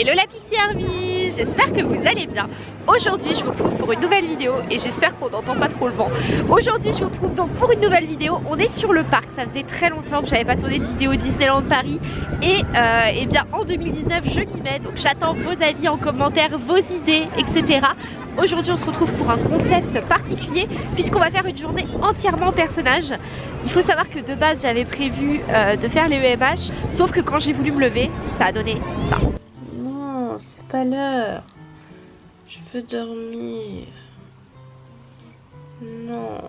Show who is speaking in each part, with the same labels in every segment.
Speaker 1: Hello la Pixie Army J'espère que vous allez bien. Aujourd'hui je vous retrouve pour une nouvelle vidéo et j'espère qu'on n'entend pas trop le vent. Aujourd'hui je vous retrouve donc pour une nouvelle vidéo. On est sur le parc, ça faisait très longtemps que j'avais pas tourné de vidéo Disneyland Paris. Et, euh, eh bien en 2019 je m'y mets Donc j'attends vos avis en commentaire, vos idées etc Aujourd'hui on se retrouve pour un concept particulier puisqu'on va faire une journée entièrement personnage. Il faut savoir que de base j'avais prévu euh, de faire les EMH sauf que quand j'ai voulu me lever ça a donné ça pas l'heure. Je veux dormir. Non.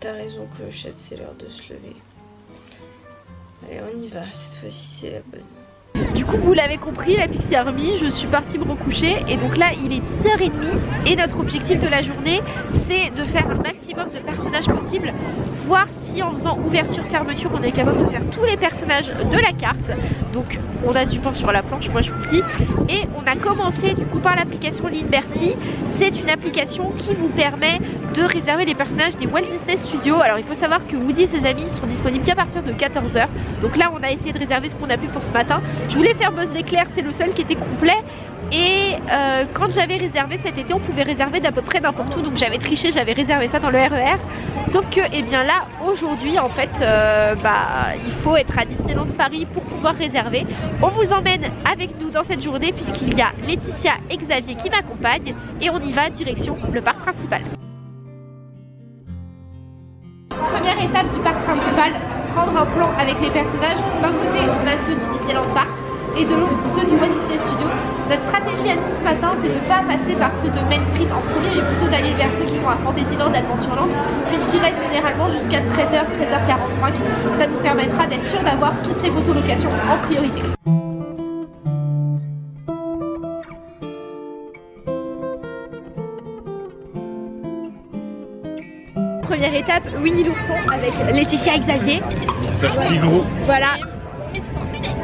Speaker 1: T'as raison Clochette, c'est l'heure de se lever. Allez, on y va, cette fois-ci c'est la bonne. Du coup vous l'avez compris la Pixie Army je suis partie me recoucher. Et donc là il est 10h30 et notre objectif de la journée c'est de faire un maximum de personnages possibles voir si en faisant ouverture fermeture on est capable de faire tous les personnages de la carte. Donc on a du pain sur la planche moi je vous dis. Et on a commencé du coup par l'application Liberty. C'est une application qui vous permet de réserver les personnages des Walt Disney Studios. Alors il faut savoir que Woody et ses amis sont disponibles qu'à partir de 14h donc là on a essayé de réserver ce qu'on a pu pour ce matin. Je voulais faire Buzz l'éclair, c'est le seul qui était complet. Et euh, quand j'avais réservé cet été, on pouvait réserver d'à peu près n'importe où. Donc j'avais triché, j'avais réservé ça dans le RER. E Sauf que, eh bien là, aujourd'hui, en fait, euh, bah, il faut être à Disneyland Paris pour pouvoir réserver. On vous emmène avec nous dans cette journée puisqu'il y a Laetitia et Xavier qui m'accompagnent. Et on y va direction le parc principal. Première étape du parc principal, prendre un plan avec les personnages. D'un côté, on a ceux du Disneyland Park et de l'autre ceux du Walt Disney Studio. Notre stratégie à nous ce matin, c'est de ne pas passer par ceux de Main Street en premier, mais plutôt d'aller vers ceux qui sont à Fantasyland, Adventureland, puisqu'ils restent généralement jusqu'à 13h, 13h45. Ça nous permettra d'être sûr d'avoir toutes ces photolocations en priorité. Première étape, Winnie l'ourson avec Laetitia et Xavier.
Speaker 2: Mister Tigrou.
Speaker 1: Voilà,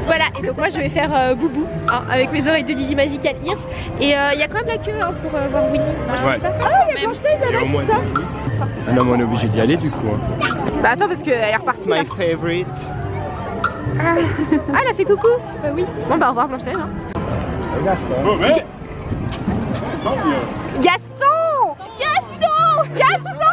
Speaker 1: voilà, et donc moi je vais faire euh, Boubou hein, avec mes oreilles de Lily Magical Ears. Et il euh, y a quand même la queue hein, pour euh, voir Winnie.
Speaker 2: Ouais.
Speaker 1: Ah, il y a Blanche-Neige avec ça.
Speaker 2: Ah non, mais on est obligé d'y aller du coup. Hein.
Speaker 1: Bah attends, parce qu'elle est repartie.
Speaker 2: My favorite.
Speaker 1: Ah. ah, elle a fait coucou Bah oui. Bon, bah au revoir Blanche-Neige. Hein.
Speaker 2: Oh, mais...
Speaker 1: Gaston Gaston Gaston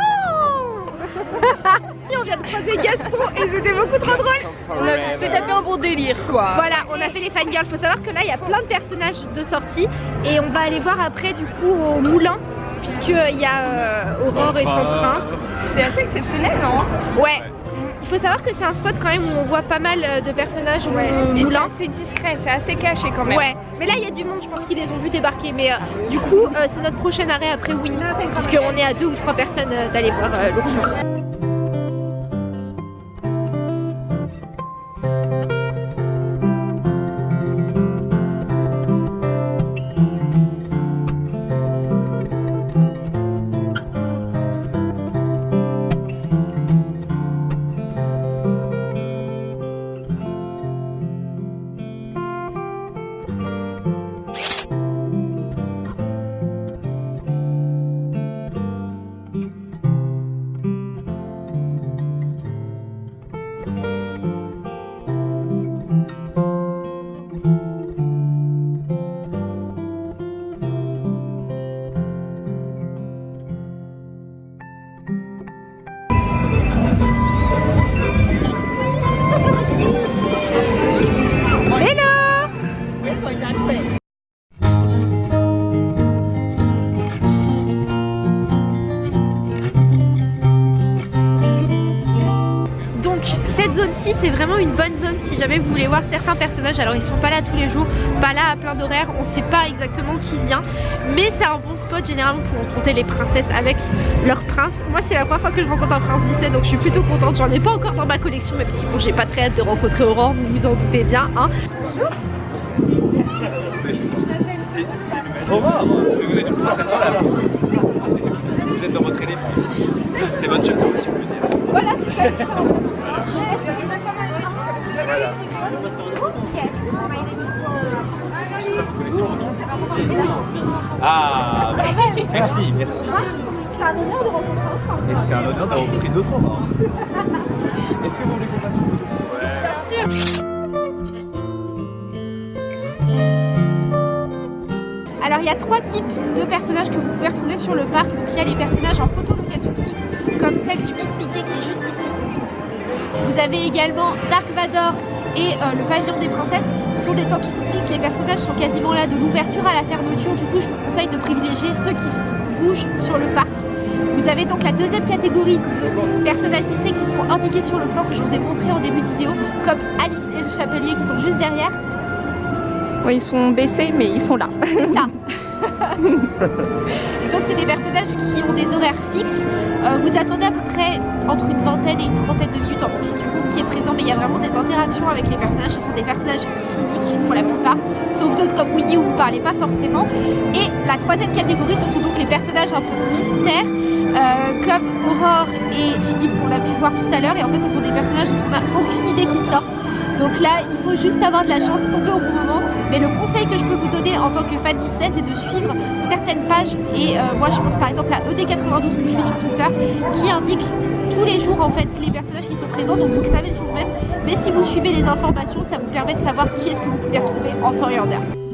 Speaker 1: on vient de croiser Gaston et c'était beaucoup trop drôle. On s'est tapé un bon délire quoi. Voilà, on a fait les fangirls. Faut savoir que là il y a plein de personnages de sortie et on va aller voir après du coup au moulin puisqu'il y a euh, Aurore et son prince. C'est assez exceptionnel non? Ouais. Il faut savoir que c'est un spot quand même où on voit pas mal euh, de personnages ouais. au moulin.
Speaker 3: C'est discret, c'est assez caché quand même.
Speaker 1: Ouais, mais là il y a du monde, je pense qu'ils les ont vus débarquer. Mais euh, du coup, c'est notre prochain arrêt après Winnie, puisqu'on est à deux ou trois personnes d'aller voir l'ours. C'est vraiment une bonne zone si jamais vous voulez voir certains personnages. Alors ils sont pas là tous les jours pas là à plein d'horaires on sait pas exactement qui vient mais c'est un bon spot généralement pour rencontrer les princesses avec leur prince moi c'est la première fois que je rencontre un prince Disney donc je suis plutôt contente. J'en ai pas encore dans ma collection même si bon j'ai pas très hâte de rencontrer Aurore vous vous en doutez bien hein. bonjour.
Speaker 2: Aurore vous êtes une princesse dans la merci. Merci.
Speaker 1: C'est un honneur de rencontrer.
Speaker 2: Et c'est un honneur d'avoir rencontré d'autres hommes. Est-ce que vous voulez qu'on fasse une photo
Speaker 1: Bien sûr. Alors il y a trois types de personnages que vous pouvez retrouver sur le parc. Donc il y a les personnages en photolocation fixe, comme celle du Mythe Mickey qui est juste ici. Vous avez également Dark Vador et euh, le pavillon des princesses. Ce sont des temps qui sont fixes, les personnages sont quasiment là de l'ouverture à la fermeture. Du coup je vous conseille de privilégier ceux qui bougent sur le parc. Vous avez donc la deuxième catégorie de personnages Disney qui sont indiqués sur le plan que je vous ai montré en début de vidéo, comme Alice et le Chapelier qui sont juste derrière.
Speaker 3: Oui, ils sont baissés, mais ils sont là.
Speaker 1: C'est ça. Donc c'est des personnages qui ont des horaires fixes. Euh, vous attendez à peu près entre une vingtaine et une trentaine de minutes en fonction du groupe qui est présent, mais il y a vraiment des interactions avec les personnages. Ce sont des personnages physiques pour la plupart, sauf d'autres comme Winnie où vous parlez pas forcément. Et la troisième catégorie, ce sont donc les personnages un peu mystères, euh, comme Aurore et Philippe qu'on a pu voir tout à l'heure. Et en fait, ce sont des personnages dont on n'a aucune idée qui sortent. Donc là, il faut juste avoir de la chance, tomber au bon moment. Mais le conseil que je peux vous donner en tant que fan Disney, c'est de suivre certaines pages. Et euh, moi, je pense par exemple à ED92 que je suis sur Twitter, qui indique tous les jours en fait les personnages qui sont présents. Donc vous le savez le jour même. Mais si vous suivez les informations, ça vous permet de savoir qui est-ce que vous pouvez retrouver en temps et en heure.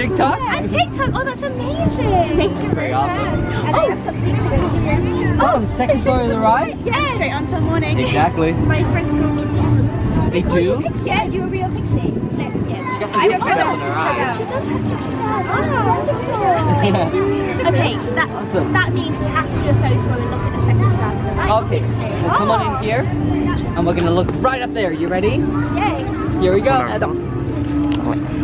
Speaker 4: TikTok?
Speaker 5: On TikTok. Oh, that's amazing. Thank you
Speaker 4: Very awesome.
Speaker 5: And I oh. have something to go to.
Speaker 4: Oh, oh, the second story of the ride?
Speaker 5: Yes. Straight on till morning.
Speaker 4: Exactly.
Speaker 5: My friends call me Pixie.
Speaker 4: They do?
Speaker 5: Pixie? Yeah, you're a real pixie. Like, yes.
Speaker 4: got some
Speaker 5: I
Speaker 4: good
Speaker 5: have
Speaker 4: stuff in
Speaker 5: friends.
Speaker 4: her eyes.
Speaker 5: She does have pixie eyes. Oh, wonderful. okay, so that,
Speaker 4: Awesome.
Speaker 5: that means we have to do a photo and look at the second star to the right.
Speaker 4: Okay,
Speaker 5: obviously.
Speaker 4: well, come on in oh. here, and we're gonna look right up there. You ready?
Speaker 5: Yay.
Speaker 4: Here we go.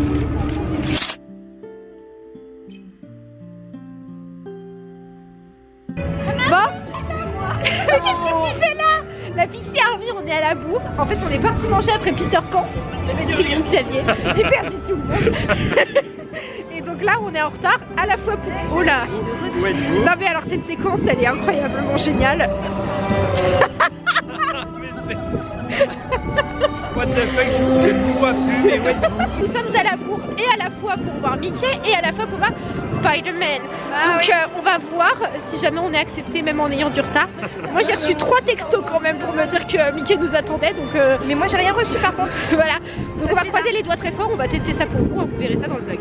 Speaker 1: Après Peter Pan. Petit Xavier. J'ai perdu tout le monde. Et donc là, on est en retard à la fois pour... Oh là Non mais alors cette séquence, elle est incroyablement géniale.
Speaker 2: Je ne vous vois plus, mais what the
Speaker 1: Nous sommes à la bourre et à la fois pour voir Mickey et à la fois pour voir Spider-Man. donc euh, on va voir si jamais on est accepté même en ayant du retard. Moi j'ai reçu trois textos quand même pour me dire que Mickey nous attendait. Donc, euh, Mais moi j'ai rien reçu par contre. voilà. Donc on va croiser les doigts très fort, on va tester ça pour vous, hein, vous verrez ça dans le vlog.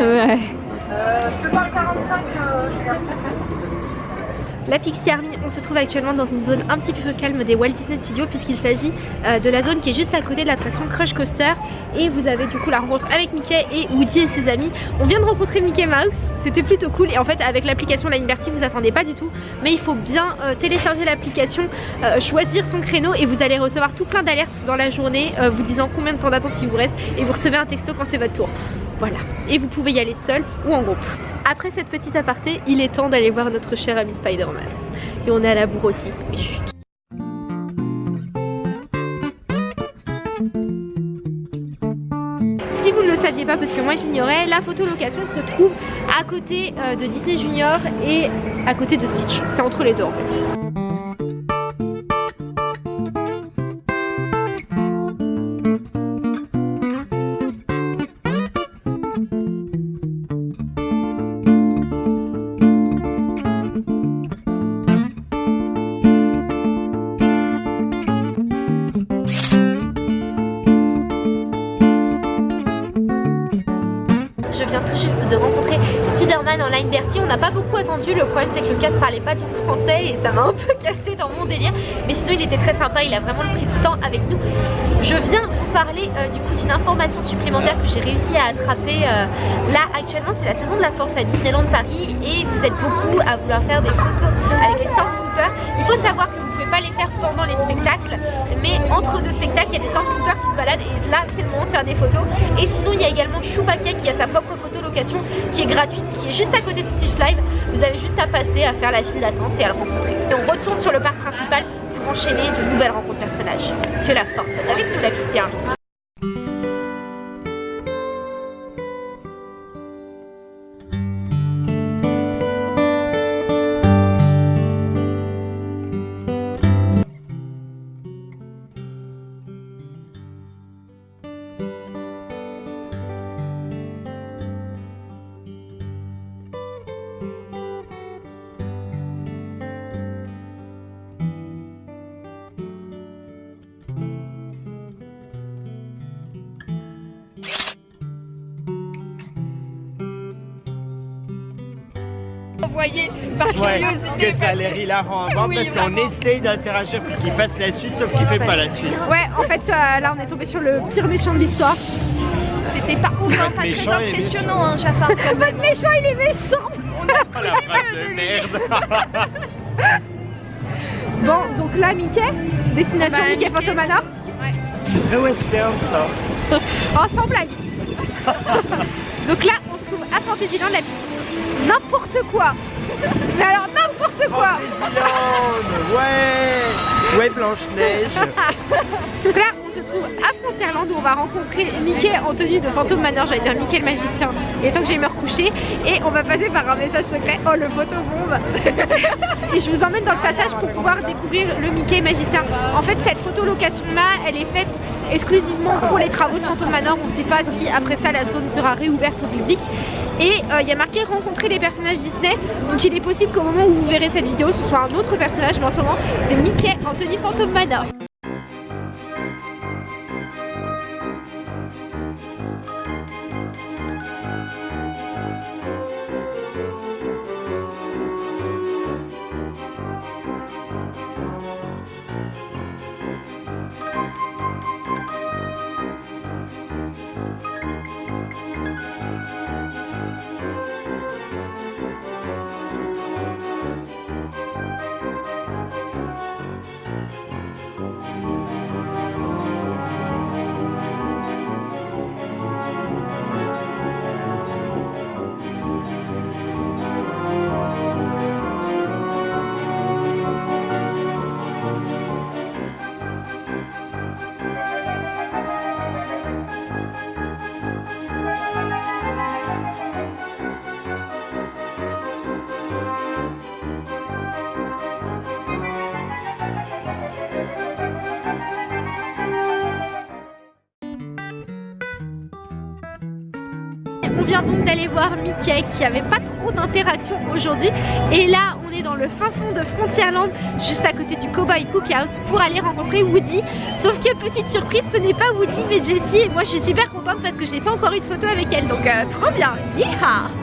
Speaker 3: Ouais.
Speaker 1: La Pixie Army, on se trouve actuellement dans une zone un petit peu calme des Walt Disney Studios puisqu'il s'agit euh, de la zone qui est juste à côté de l'attraction Crush Coaster et vous avez du coup la rencontre avec Mickey et Woody et ses amis. On vient de rencontrer Mickey Mouse, c'était plutôt cool et en fait avec l'application Line Bertie vous attendez pas du tout mais il faut bien euh, télécharger l'application, euh, choisir son créneau et vous allez recevoir tout plein d'alertes dans la journée vous disant combien de temps d'attente il vous reste et vous recevez un texto quand c'est votre tour. Voilà, et vous pouvez y aller seul ou en groupe. Après cette petite aparté, il est temps d'aller voir notre cher ami Spider-Man. Et on est à la bourre aussi, mais chut. Si vous ne le saviez pas, parce que moi je l'ignorais, la photolocation se trouve à côté euh, de Disney Junior et à côté de Stitch. C'est entre les deux en fait.
Speaker 6: De rencontrer Spider-Man en line Bertie. On n'a pas beaucoup attendu, le problème c'est que le casse parlait pas du tout français et ça m'a un peu cassé dans mon délire. Mais sinon il était très sympa, il a vraiment pris du temps avec nous. Je viens vous parler euh, du coup d'une information supplémentaire que j'ai réussi à attraper euh, là actuellement. C'est la saison de la force à Disneyland Paris et vous êtes beaucoup à vouloir faire des photos avec les Il faut savoir que vous pouvez pas les faire pendant les spectacles, mais entre deux spectacles il y a des Stormtroopers qui se baladent et là c'est le moment de faire des photos. Et sinon il y a également Chewbacca qui a sa propre photo location qui est gratuite, qui est juste à côté de Stitch Live. Vous avez juste à passer, à faire la file d'attente et à le rencontrer. Et on retourne sur le parc principal pour enchaîner de nouvelles rencontres personnages. Que la force soit avec nous la fille par
Speaker 7: Ouais,
Speaker 6: curiosité.
Speaker 7: que ça a l'air hilarant à voir
Speaker 6: Oui,
Speaker 7: parce qu'on essaye d'interagir pour qu'il fasse la suite sauf qu'il fait pas la suite.
Speaker 1: Ouais, en fait, euh, là, on est tombé sur le pire méchant de l'histoire.
Speaker 6: C'était par contre pas très impressionnant, hein, Jafar.
Speaker 1: Votre méchant, il est méchant
Speaker 7: Oh la phrase de merde
Speaker 1: Bon, donc là, Mickey, destination
Speaker 6: Bah,
Speaker 1: Mickey
Speaker 6: Mickey.
Speaker 1: Phantomanor.
Speaker 7: C'est très western ça.
Speaker 1: Oh, sans blague Donc là, on se trouve à Fantasyland, la petite. N'importe quoi. Mais alors, n'importe quoi.
Speaker 7: Disneyland, Ouais. Ouais Blanche-Neige.
Speaker 1: Donc là, on se trouve à Frontierland où on va rencontrer Mickey en tenue de fantôme manor, j'allais dire Mickey le magicien. Il est temps que j'aille me recoucher et on va passer par un message secret. Oh le photobombe. Et je vous emmène dans le passage pour pouvoir découvrir le Mickey magicien. En fait, cette photo location là, elle est faite exclusivement pour les travaux de Phantom Manor. On ne sait pas si après ça la zone sera réouverte au public. Et euh, il y a marqué rencontrer les personnages Disney. Donc il est possible qu'au moment où vous verrez cette vidéo, ce soit un autre personnage, mais en ce moment, c'est Mickey tenue Phantom Manor. On vient donc d'aller voir Mickey qui avait pas trop d'interaction aujourd'hui. Et là dans le fin fond de Frontierland juste à côté du Cowboy Cookout pour aller rencontrer Woody. Sauf que petite surprise ce n'est pas Woody mais Jessie. Et moi je suis super contente parce que j'ai pas encore eu de photo avec elle. Donc euh, trop bien.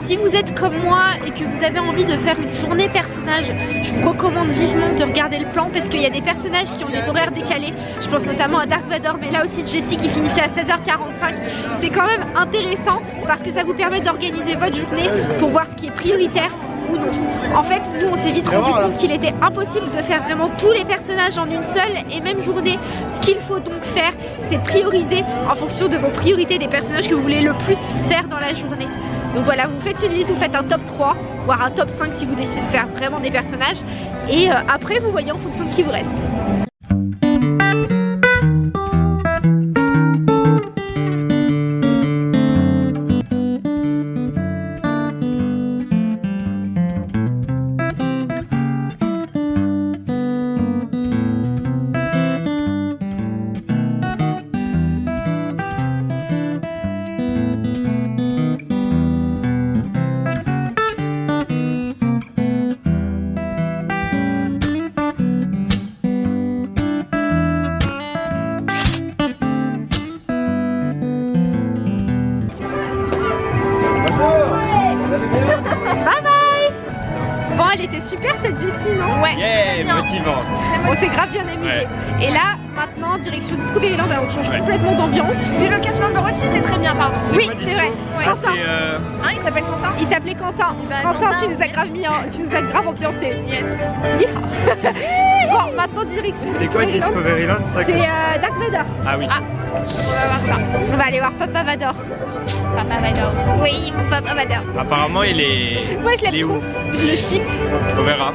Speaker 1: Si vous êtes comme moi et que vous avez envie de faire une journée personnage je vous recommande vivement de regarder le plan parce qu'il y a des personnages qui ont des horaires décalés. Je pense notamment à Dark Vador mais là aussi Jessie qui finissait à 16h45 c'est quand même intéressant parce que ça vous permet d'organiser votre journée pour voir ce qui est prioritaire ou non. En fait, nous on s'est vite rendu compte qu'il était impossible de faire vraiment tous les personnages en une seule et même journée. Ce qu'il faut donc faire, c'est prioriser en fonction de vos priorités des personnages que vous voulez le plus faire dans la journée. Donc voilà, vous faites une liste, vous faites un top 3, voire un top 5 si vous décidez de faire vraiment des personnages. Et euh, après, vous voyez en fonction de ce qui vous reste. Bien amusé. Et là, maintenant, direction Discoveryland, on change
Speaker 8: Ouais.
Speaker 1: complètement d'ambiance.
Speaker 9: Mais le cast member aussi était très bien, pardon.
Speaker 1: Oui, c'est vrai.
Speaker 9: Ouais.
Speaker 1: Quentin.
Speaker 8: Euh,
Speaker 9: Hein, il s'appelle Quentin
Speaker 1: Il s'appelait Quentin.
Speaker 9: Bah,
Speaker 1: Quentin,
Speaker 9: Quentin,
Speaker 1: tu nous as grave mis, en- tu nous as grave ambiancé.
Speaker 9: Yes.
Speaker 1: Bon, maintenant direction
Speaker 7: C'est quoi
Speaker 1: Discoveryland. C'est euh, Dark Vador.
Speaker 7: Ah oui.
Speaker 9: On va voir ça.
Speaker 1: On va aller voir Papa Vador.
Speaker 9: Papa Vador.
Speaker 1: Oui, mon Papa Vador.
Speaker 7: Apparemment, il est.
Speaker 1: Moi, je l'aime trop. Je le chip.
Speaker 7: On verra.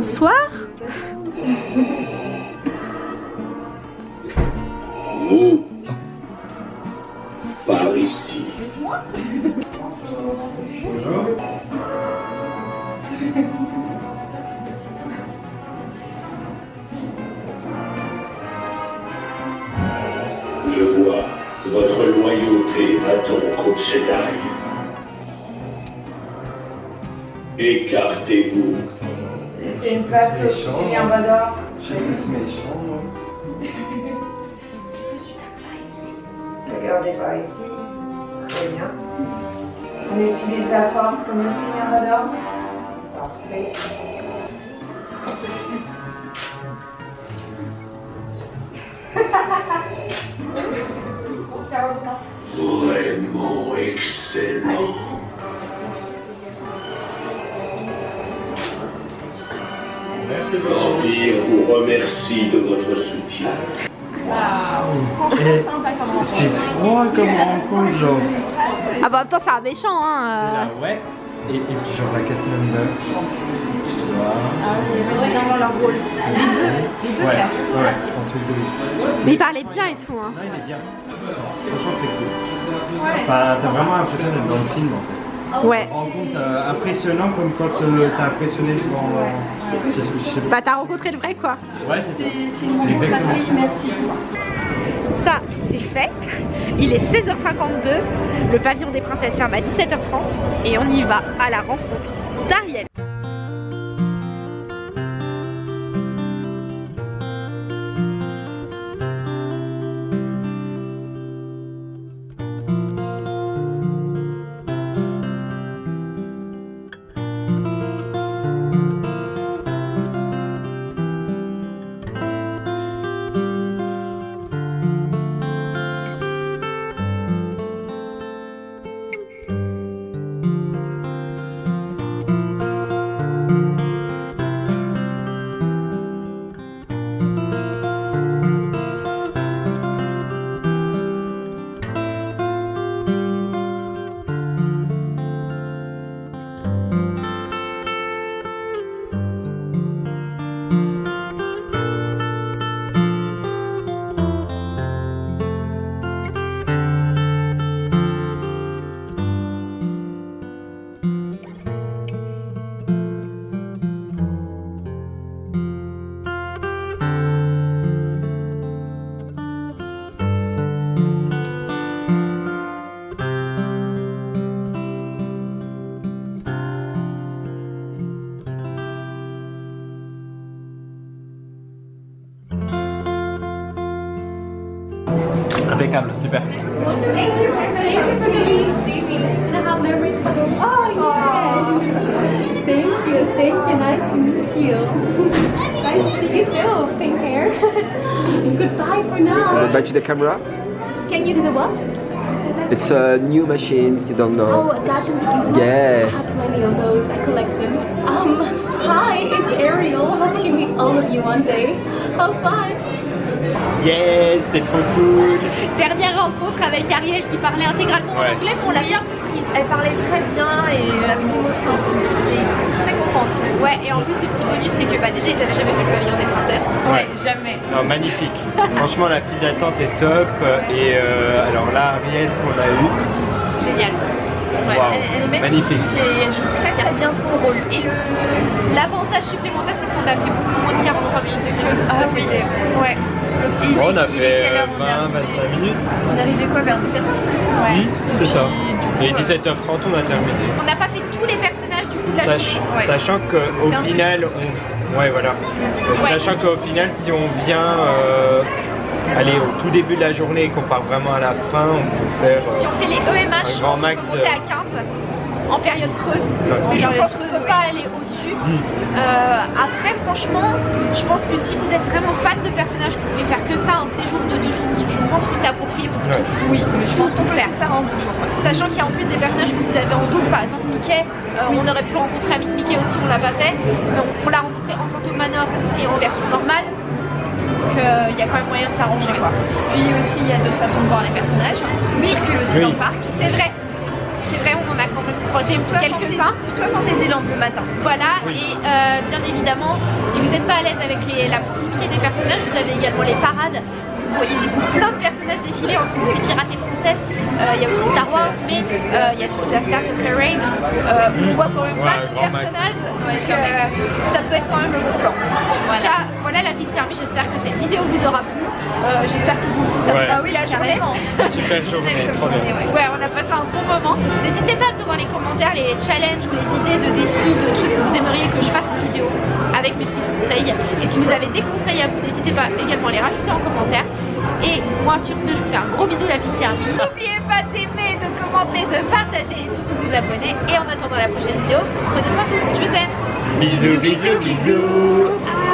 Speaker 1: Bonsoir.
Speaker 10: Vous Par ici. Je vois, votre loyauté va donc au Jedi. Écartez-vous.
Speaker 6: C'est une place au Julien Vador. Regardez par ici. Très bien. On utilise la force comme le Julien Vador. Parfait.
Speaker 10: Vraiment excellent. L'Empire vous remercie de votre soutien.
Speaker 7: Et C'est froid comme rencontre, genre.
Speaker 1: Ah bah en même temps, c'est un méchant, hein. euh.
Speaker 7: Là, ouais. Et, et puis, genre, la casse member. Bonsoir.
Speaker 9: Vas-y, viens voir leur rôle. Les deux, les deux
Speaker 7: Ouais,
Speaker 9: classes.
Speaker 7: ouais, c'est un truc de ouf.
Speaker 1: Mais il parlait bien et tout, hein.
Speaker 7: Non, il est bien. Franchement, c'est cool. Enfin, t'as vraiment l'impression d'être dans le film en fait.
Speaker 1: Ouais.
Speaker 7: Rends compte euh, impressionnant comme quand euh, t'as impressionné devant. je sais- je sais pas.
Speaker 1: Bah t'as rencontré le vrai quoi.
Speaker 7: Ouais, c'est ça.
Speaker 9: C'est une rencontre assez immersive.
Speaker 1: Ça, c'est fait. Il est 16h52. Le pavillon des princesses ferme à 17h30. Et on y va à la rencontre d'Ariel.
Speaker 7: Super.
Speaker 6: Thank you, thank you. For coming to see me. And I have memory for those. Oh, yes. Aww. Thank you. Thank you. Nice to meet you. nice to see you too. Pink hair. Goodbye for now.
Speaker 11: Goodbye to the camera.
Speaker 6: Can you do the what?
Speaker 11: It's a new machine. You don't know.
Speaker 6: Oh, Legends of Gizmos.
Speaker 11: Yeah.
Speaker 6: I have plenty of those. I collect them. Um, hi, it's Ariel. Hope I can meet all of you one day. Oh, bye.
Speaker 7: Yes, c'était trop cool.
Speaker 1: Dernière rencontre avec Ariel qui parlait intégralement en
Speaker 7: Ouais.
Speaker 1: anglais, mais on l'a bien comprise. Elle parlait très bien et avec des mots simples. Très contente. Ouais, et en plus, le petit bonus, c'est que bah, déjà, ils avaient jamais fait le pavillon des princesses.
Speaker 7: Ouais.
Speaker 1: jamais.
Speaker 7: Non, magnifique. Franchement, la file d'attente est top. Et euh, alors là, Ariel qu'on a eu.
Speaker 1: Génial. Ouais, elle, elle est
Speaker 7: magnifique.
Speaker 1: et elle joue très très bien son rôle. Et le l'avantage supplémentaire c'est qu'on a fait beaucoup moins de 45 minutes de queue. Ah oui. Ouais. Il
Speaker 7: Bon, on a fait
Speaker 1: quelle heure on est
Speaker 7: 20-25 minutes.
Speaker 1: On est arrivé quoi vers 17h Ouais.
Speaker 7: Oui, c'est ça. Et 17h30, on a terminé.
Speaker 1: On n'a pas fait tous les personnages du coup de la
Speaker 7: Sach-.
Speaker 1: Ouais.
Speaker 7: Sachant qu'au final, on... ouais voilà.
Speaker 1: Ouais.
Speaker 7: Sachant qu'au final, si on vient euh, aller au tout début de la journée et qu'on part vraiment à la fin, on peut faire. euh,
Speaker 1: Si on fait les EMH,
Speaker 7: Un grand max
Speaker 1: qu'on peut
Speaker 7: de-
Speaker 1: monter à 15 en période creuse. Mais je
Speaker 3: période
Speaker 1: pense qu'on ne peut pas aller au-dessus.
Speaker 7: Hmm.
Speaker 1: Euh, après, franchement, je pense que si vous êtes vraiment fan de personnages, vous pouvez faire que ça, un séjour de deux jours. Je pense que c'est approprié pour
Speaker 7: Ouais.
Speaker 1: tout. Oui, mais je pense tout faire. faire en deux jours. Sachant qu'il y a en plus des personnages que vous avez en double, par exemple Mickey. euh, On aurait pu rencontrer Amic Mickey aussi, on l'a pas fait. Mais on, on l'a rencontré en Phantom Manor et en version normale. Donc euh, il y a quand même moyen de s'arranger quoi.
Speaker 3: Puis aussi, il y a d'autres façons de voir les personnages.
Speaker 1: Oui,
Speaker 3: circulent aussi
Speaker 7: Oui.
Speaker 3: dans le parc.
Speaker 1: c'est vrai. C'est vrai, on en a quand même croisé quelques-uns.
Speaker 3: Surtout Fantasyland le matin.
Speaker 1: Voilà,
Speaker 7: Oui.
Speaker 1: et euh, bien évidemment, si vous n'êtes pas à l'aise avec les- la proximité des personnages, vous avez également les parades. Vous voyez des- plein de personnages défiler entre ces pirates et princesses. Euh, Il y a aussi Star Wars, mais euh, il y a surtout la Star Parade. Euh, on voit quand même pas de personnages, donc euh, ça peut être quand même le bon plan. En tout cas, voilà la Pixie Army, j'espère que cette vidéo vous aura plu. Euh, j'espère que vous aussi ça vous
Speaker 7: Ouais.
Speaker 1: a oui, la journée.
Speaker 7: Super journée, trop bien.
Speaker 1: Ouais, on a passé un bon moment. N'hésitez pas à me dans les commentaires les challenges ou les idées de défis, de trucs que vous aimeriez que je fasse en vidéo avec mes petits conseils. Et si vous avez des conseils à vous, n'hésitez pas également à les rajouter en commentaire. Et moi sur ce, je vous fais un gros bisou la Pixie Army. N'oubliez pas d'aimer, de commenter, de partager et surtout de vous abonner. Et en attendant la prochaine vidéo, prenez soin de vous. Je vous aime.
Speaker 7: Bisous, bisous, bisous.